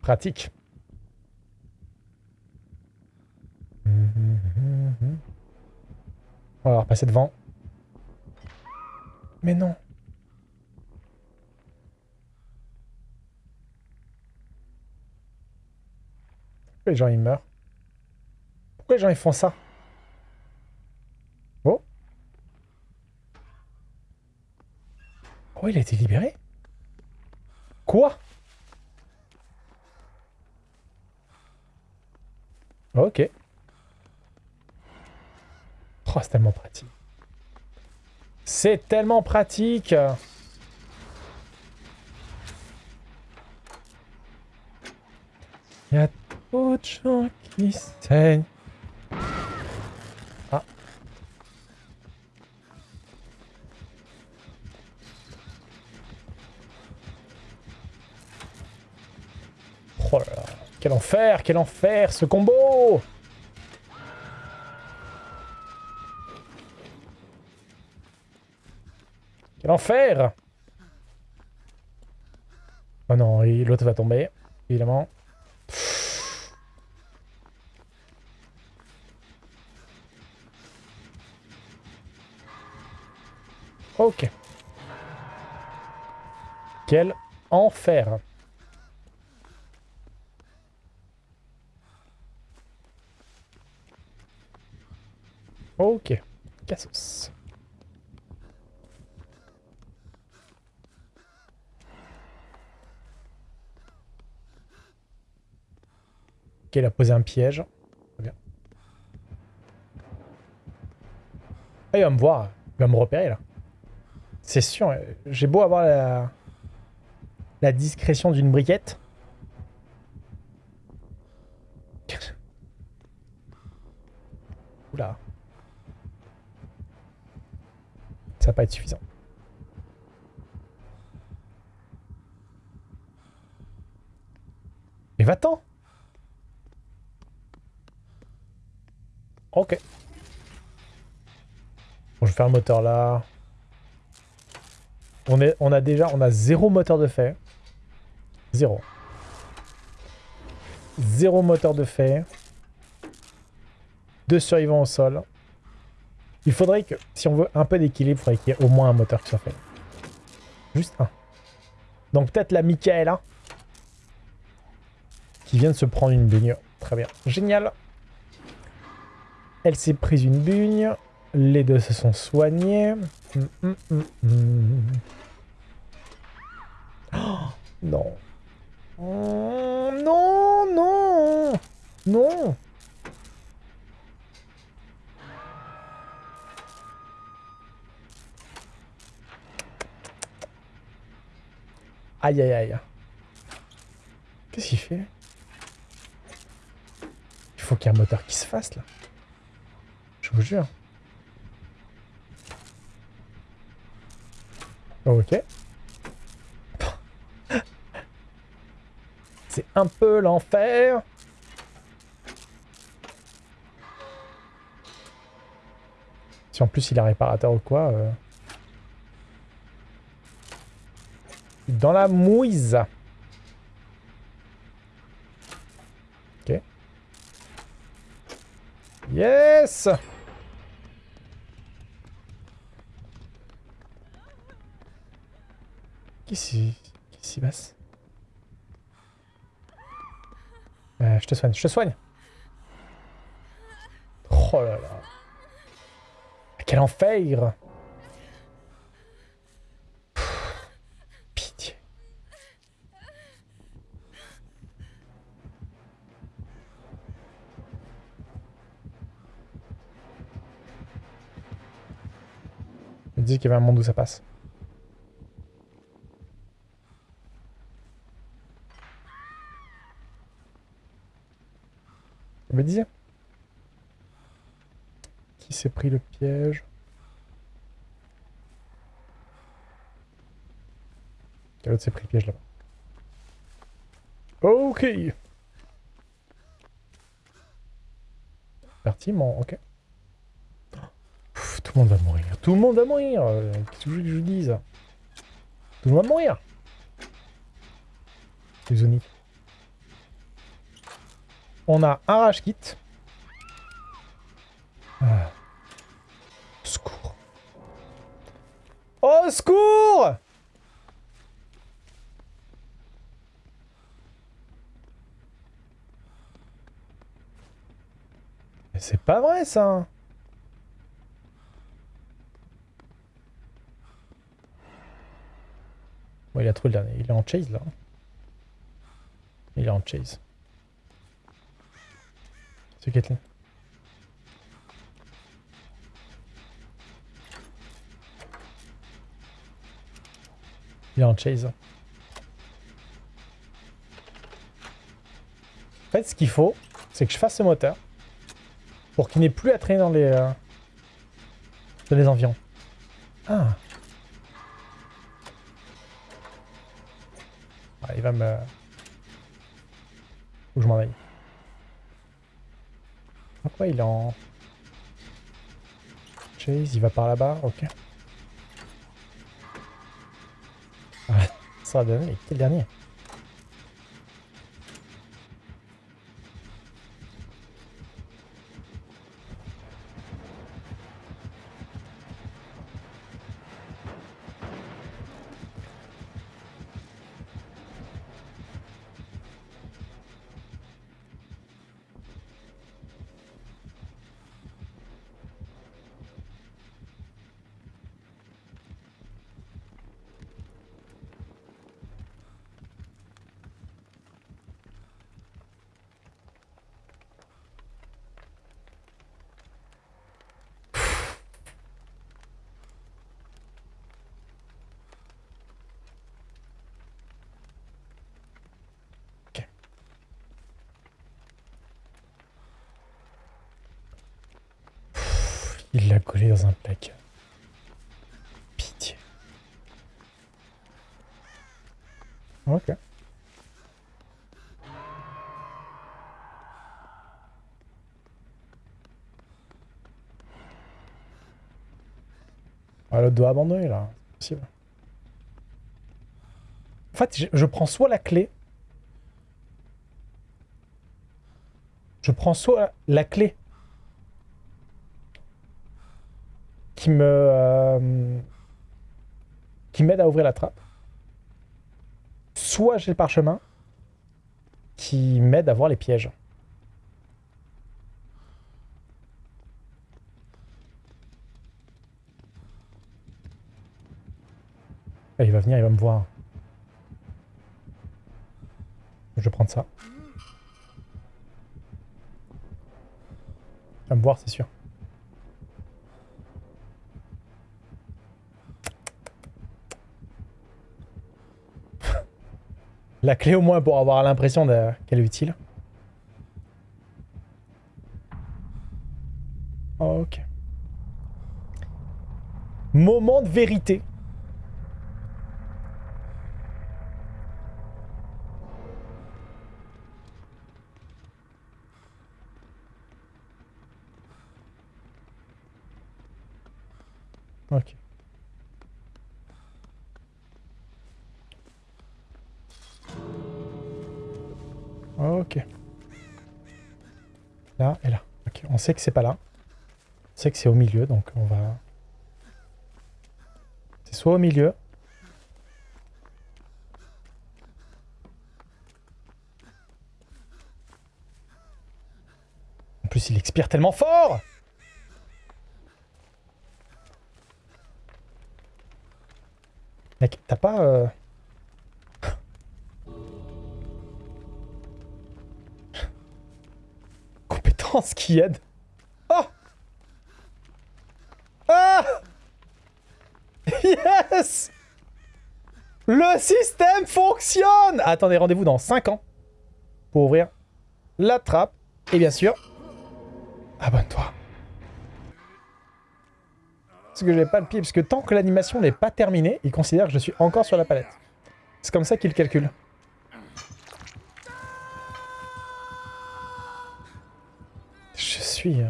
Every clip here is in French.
Pratique. On va repasser devant. Mais non. Les gens ils meurent? Pourquoi les gens ils font ça Oh Oh il a été libéré Quoi? Ok. Oh, c'est tellement pratique. C'est tellement pratique Il y a trop de gens qui saignent. Ah. Oh là là. Quel enfer, quel enfer, ce combo Quel enfer Oh non, l'autre va tomber, évidemment. Ok. Quel enfer Ok. Cassos. Ok, il a posé un piège. Bien. Ah, il va me voir. Il va me repérer, là. C'est sûr. J'ai beau avoir la, la discrétion d'une briquette. Oula. Va pas être suffisant. Mais va-t'en Ok. Bon, je vais faire le moteur là. On, est, on a déjà on a zéro moteur de fait. Zéro. Zéro moteur de fait. Deux survivants au sol. Il faudrait que, si on veut un peu d'équilibre, il faudrait qu'il y ait au moins un moteur qui soit fait. Juste un. Donc peut-être la Michaela. Qui vient de se prendre une bugne. Très bien. Génial. Elle s'est prise une bugne. Les deux se sont soignés. Hum, hum, hum, oh, non. Oh, non, non. Non. Aïe, aïe, aïe. Qu'est-ce qu'il fait Il faut qu'il y ait un moteur qui se fasse, là. Je vous jure. Ok. C'est un peu l'enfer. Si en plus il est réparateur ou quoi... Euh... Dans la mouise. Ok. Yes. Qu'est-ce qui s'y passe? Euh, Je te soigne, je te soigne. Oh là là. Quel enfer Pitié Je dis qu'il y avait un monde où ça passe. me disais. Qui s'est pris le piège Quel autre s'est pris le piège là-bas Ok Parti, mon... Ok. Tout le monde va mourir. Tout le monde va mourir. Euh, Qu'est-ce que je vous dise? Tout le monde va mourir. Les zonies. On a un rage kit. Ah. Secours. Au secours Mais c'est pas vrai ça Bon, il a trouvé le dernier. Il est en chase là. Il est en chase. C'est Kathleen. Il est en chase. En fait, ce qu'il faut, c'est que je fasse ce moteur pour qu'il n'ait plus à traîner dans les, euh, dans les environs. Ah. Il va me... Que je m'en aille. Pourquoi il est en... Chase, il va par là-bas, ok. Ah, ça donner, quel dernier? Il l'a collé dans un placard. Pitié. Ok. Ah, l'autre doit abandonner là. C'est possible. En fait, je, je prends soit la clé. Je prends soit la clé qui me euh, qui m'aide à ouvrir la trappe. Soit j'ai le parchemin qui m'aide à voir les pièges. Ah, il va venir, il va me voir. Je vais prendre ça. Il va me voir, c'est sûr. La clé au moins pour avoir l'impression qu'elle est utile. Ok. Moment de vérité. Ok. Ok. Là et là. Ok, on sait que c'est pas là. On sait que c'est au milieu, donc on va... C'est soit au milieu. En plus, il expire tellement fort Mec, t'as pas... euh, Qui aide. Oh Ah Yes Le système fonctionne Attendez, rendez-vous dans 5 ans pour ouvrir la trappe. Et bien sûr, abonne-toi. Parce que j'ai pas le pied, parce que tant que l'animation n'est pas terminée, il considère que je suis encore sur la palette. C'est comme ça qu'il calcule. Je suis... euh,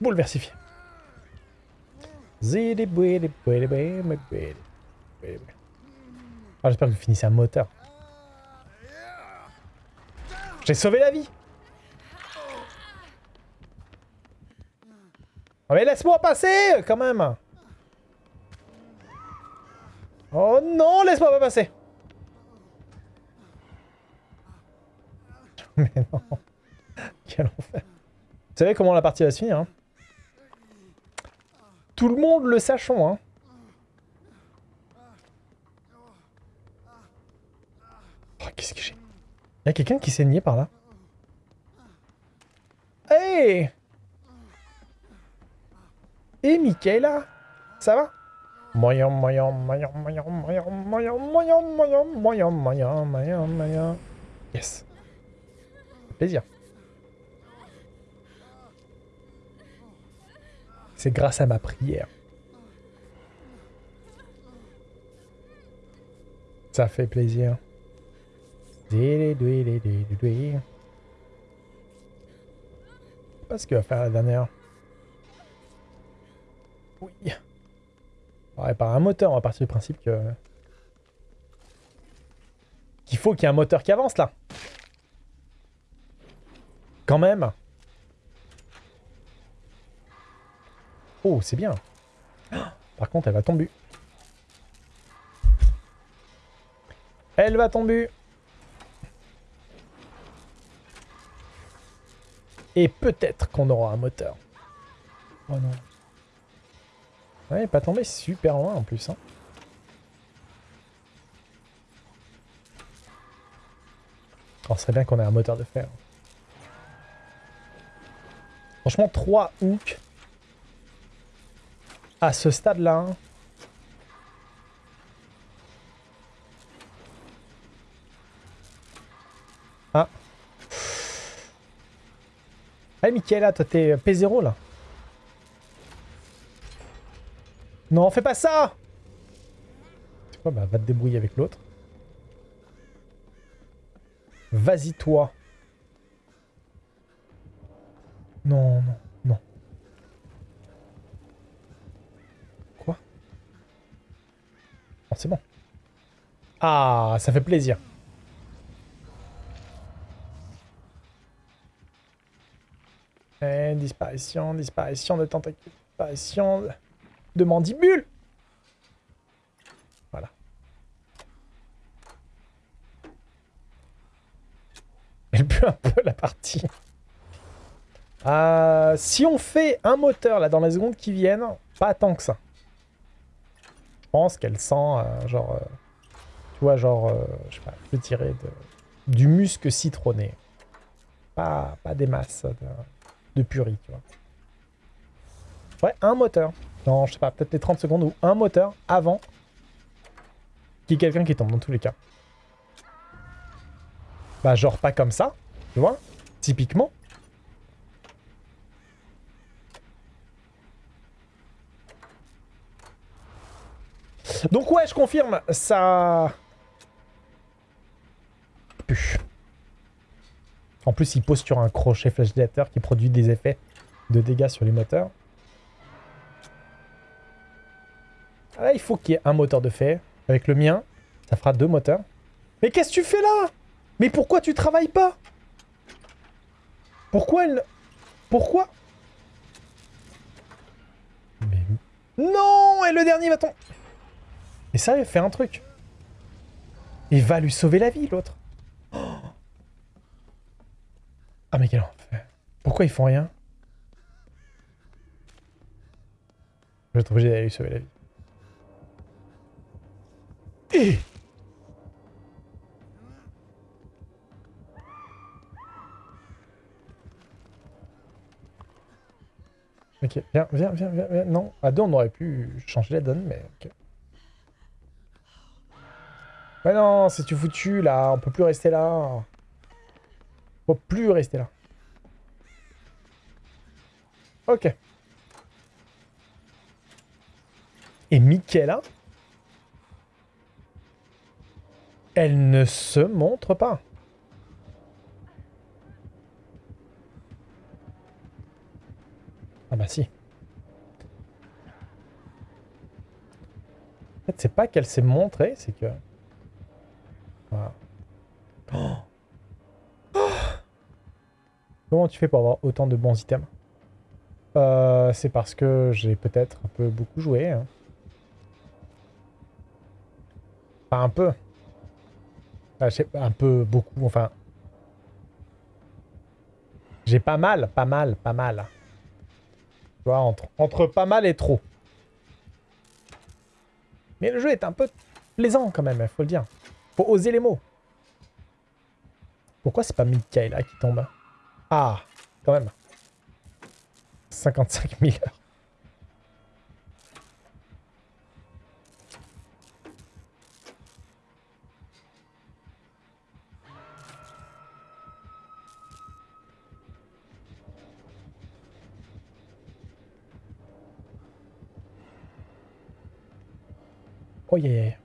bouleversifié. Ah, j'espère que vous finissez un moteur. J'ai sauvé la vie. Oh mais laisse-moi passer, quand même. Oh non, laisse-moi pas passer. Mais non Quel enfer Vous savez comment la partie va se finir, hein Tout le monde le sachons, hein Oh, qu'est-ce que j'ai Il y a quelqu'un qui s'est nié par là Hey Et Michaela Ça va Moyen, moyen, moyen, moyen, moyen, moyen, moyen, moyen, moyen, moyen, moyen, moyen. Yes. Plaisir. C'est grâce à ma prière. Ça fait plaisir. Pas ce qu'il va faire la dernière. Oui. On va réparer un moteur, on va partir du principe que... Qu'il faut qu'il y ait un moteur qui avance, là. Quand même. Oh, c'est bien. Par contre, elle va tomber. Elle va tomber. Et peut-être qu'on aura un moteur. Oh non. Ouais, pas tombé super loin en plus. Hein. Oh, serait bien qu'on ait un moteur de fer. Franchement, 3 hooks à ce stade-là. Hein. Ah. Allez, Michaela, toi, t'es P0, là. Non, fais pas ça C'est quoi Bah, va te débrouiller avec l'autre. Vas-y, toi. Non, non, non. Quoi C'est bon. Ah, ça fait plaisir. Et disparition, disparition de tentacules, disparition de mandibule. Voilà. Elle pue un peu la partie. Euh, si on fait un moteur là dans les secondes qui viennent, pas tant que ça. Pense qu'elle sent euh, genre... Euh, tu vois, genre... je sais pas, je vais tirer de, du musc citronné. Pas, pas des masses de, de purée, tu vois. Ouais, un moteur dans, je sais pas, peut-être les 30 secondes ou un moteur avant qu'il y ait quelqu'un qui tombe, dans tous les cas. Bah, genre pas comme ça, tu vois, typiquement. Donc ouais, je confirme, ça... En plus, il pose sur un crochet flagellateur qui produit des effets de dégâts sur les moteurs. Ah, il faut qu'il y ait un moteur de fer. Avec le mien, ça fera deux moteurs. Mais qu'est-ce que tu fais là? Mais pourquoi tu travailles pas? Pourquoi elle... Pourquoi? Mais... Non Et le dernier va tomber Mais il fait un truc. Il va lui sauver la vie, l'autre. Ah, mais quel enfer. Pourquoi ils font rien? Je vais être obligé d'aller lui sauver la vie. Ok, viens, viens, viens, viens, Non, à deux, on aurait pu changer la donne, mais ok. Mais non, c'est tu foutu, là. On peut plus rester là. On peut plus rester là. Ok. Et Michaela? Elle ne se montre pas. Ah bah si. C'est pas qu'elle s'est montrée, c'est que... Voilà. Oh. Comment tu fais pour avoir autant de bons items euh, C'est parce que j'ai peut-être un peu beaucoup joué. Hein. Enfin, un peu. un peu, beaucoup, enfin... J'ai pas mal, pas mal, pas mal. Tu vois, entre, entre pas mal et trop. Mais le jeu est un peu plaisant quand même, il faut le dire. Faut oser les mots. Pourquoi c'est pas Mikaela qui tombe? Ah, quand même. 55 000 heures. Oh yeah.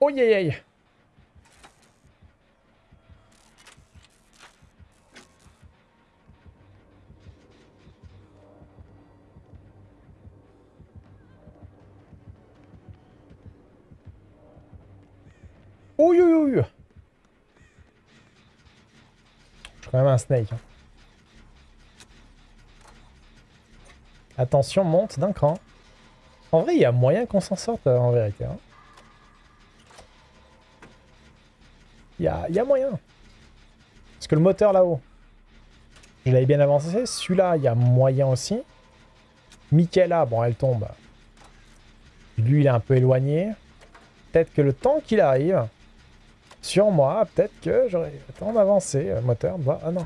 Oh yeah, yeah. Oh, yo, yo, yo. Je suis quand même un snake. Hein. Attention, monte d'un cran. En vrai, il y a moyen qu'on s'en sorte, euh, en vérité. Hein. Il y a, moyen. Parce que le moteur là-haut, je l'avais bien avancé. Celui-là, il y a moyen aussi. Michaela, bon, elle tombe. Lui, il est un peu éloigné. Peut-être que le temps qu'il arrive, sur moi, peut-être que j'aurais le temps d'avancer. Moteur, bah, ah non.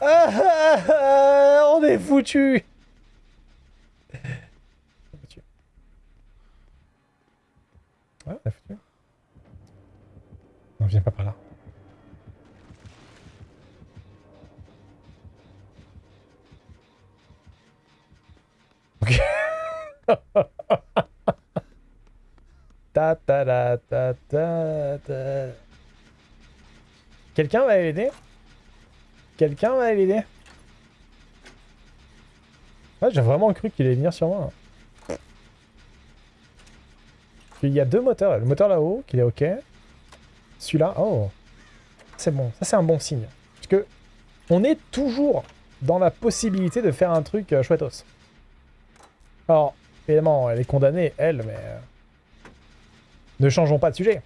Ah, ah, ah, on est foutu Ouais, on est foutu. Non, viens pas par là. Ok. ta ta ta ta ta ta. Quelqu'un va l'aider? Quelqu'un va l'aider? J'ai vraiment cru qu'il allait venir sur moi. Il y a deux moteurs. Le moteur là-haut, qui est OK. Celui-là, oh, c'est bon. Ça, c'est un bon signe. Parce que on est toujours dans la possibilité de faire un truc euh. Alors, évidemment, elle est condamnée, elle, mais... Euh, ne changeons pas de sujet.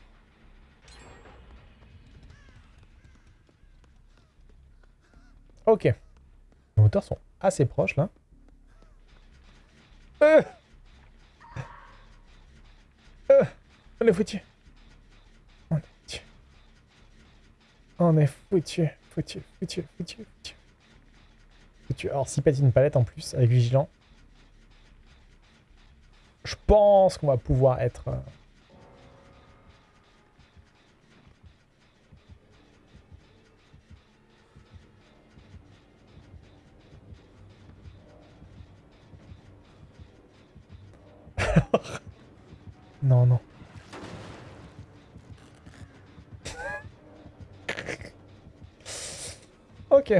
Ok. Les moteurs sont assez proches, là. Euh euh on est foutu. On est foutu, foutu, foutu, foutu, foutu. foutu. Alors, s'il pète une palette en plus, avec Vigilant, je pense qu'on va pouvoir être... Euh... non, non. Ok.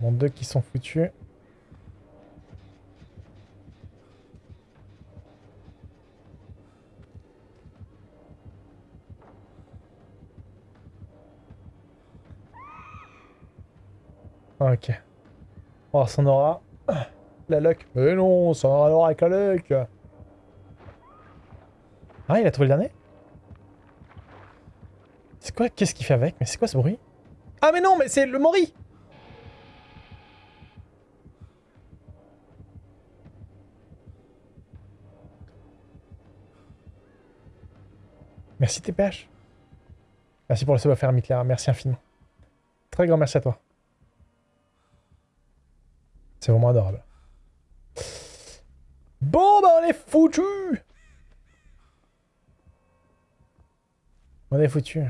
Bon, deux qui sont foutus. Ok. Oh, ça en aura. La luck. Mais non, ça aura avec la luck. Ah, il a trouvé le dernier C'est quoi Qu'est-ce qu'il fait avec Mais c'est quoi ce bruit Ah mais non, mais c'est le Mori Merci TPH. Merci pour le savoir-faire, Mitler. Merci infiniment. Très grand merci à toi. C'est vraiment adorable. Bon, bah on est foutu On est foutu.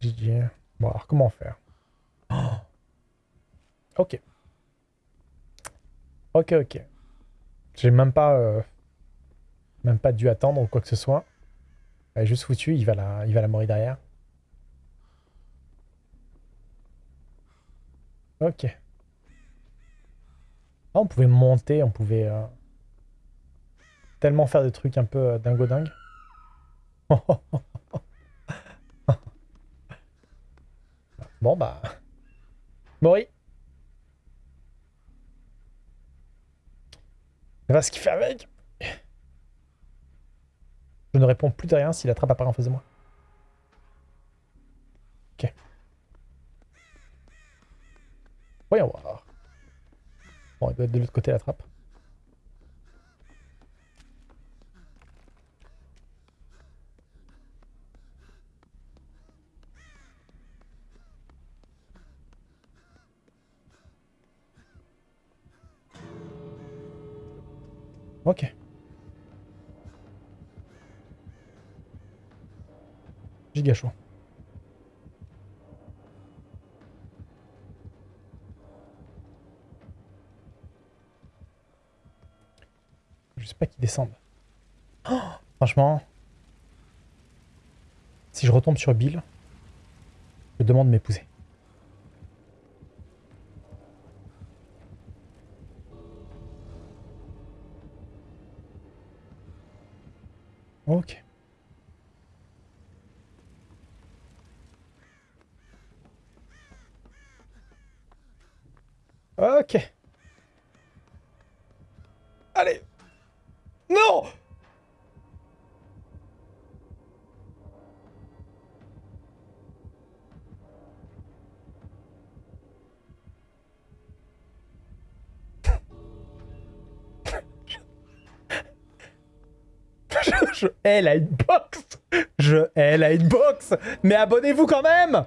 GG. Bon, alors comment faire? Ok. Ok, ok. J'ai même pas... Euh... Même pas dû attendre ou quoi que ce soit. Elle est juste foutu, il va la, il va la mourir derrière. Ok. Ah, on pouvait monter, on pouvait... euh, tellement faire des trucs un peu euh, dingo dingue. bon bah... Mori va ce qu'il fait avec Je ne réponds plus de rien si la trappe apparaît en face de moi. Ok. Voyons voir. Bon, il doit être de l'autre côté la trappe. Ok. Giga chaud. Je sais pas qui descende. Oh, franchement, si je retombe sur Bill, je demande de m'épouser. Ok. Ok. Allez. Non je, hais la hitbox Je hais la hitbox Mais abonnez-vous quand même